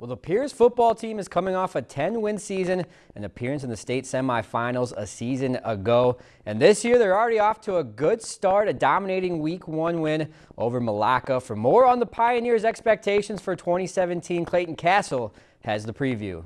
Well, the Pierz football team is coming off a 10-win season, an appearance in the state semifinals a season ago. And this year, they're already off to a good start, a dominating Week 1 win over Milaca. For more on the Pioneers' expectations for 2017, Clayton Castle has the preview.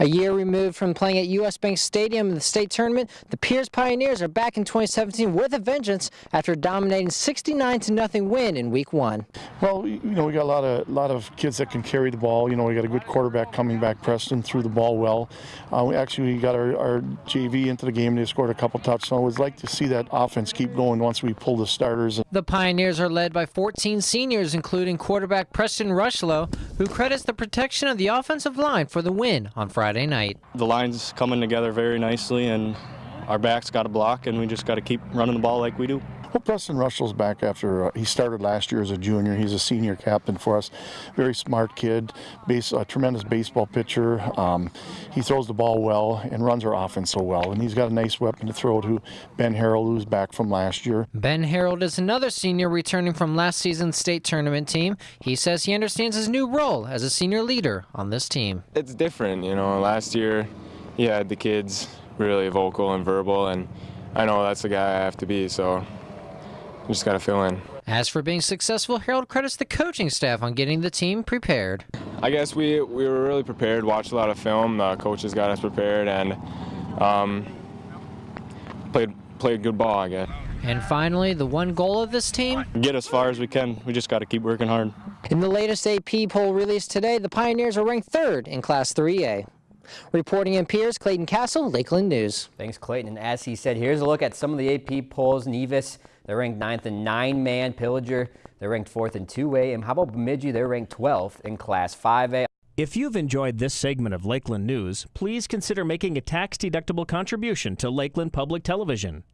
A year removed from playing at U.S. Bank Stadium in the state tournament, the Pierz Pioneers are back in 2017 with a vengeance after dominating 69 to nothing win in Week One. Well, you know, we got a lot of lot of kids that can carry the ball. You know, we got a good quarterback coming back. Preston threw the ball well. Uh, we actually got our, our, JV into the game. They scored a couple touchdowns. We'd like to see that offense keep going once we pull the starters. The Pioneers are led by 14 seniors, including quarterback Preston Rushlow, who credits the protection of the offensive line for the win on Friday. Friday night. The line's coming together very nicely, and our backs got a block, and we just got to keep running the ball like we do. Well, Preston Russell's back after uh, he started last year as a junior. He's a senior captain for us. Very smart kid, base, a tremendous baseball pitcher. Um, he throws the ball well and runs our offense so well. And he's got a nice weapon to throw to Ben Harold, who's back from last year. Ben Harold is another senior returning from last season's state tournament team. He says he understands his new role as a senior leader on this team. It's different, you know. Last year, he had the kids really vocal and verbal, and I know that's the guy I have to be. So just got to fill in. As for being successful, Harold credits the coaching staff on getting the team prepared. I guess we, we were really prepared, watched a lot of film. The coaches got us prepared and um, played, played good ball, I guess. And finally, the one goal of this team? Get as far as we can. We just got to keep working hard. In the latest AP poll released today, the Pioneers are ranked third in Class 3A. Reporting in Pierz, Clayton Castle, Lakeland News. Thanks, Clayton. And as he said, here's a look at some of the AP polls. Nevis they're ranked ninth in nine-man. Pillager, they're ranked fourth in two-way. And how about Bemidji? They're ranked 12th in Class 5A. If you've enjoyed this segment of Lakeland News, please consider making a tax-deductible contribution to Lakeland Public Television.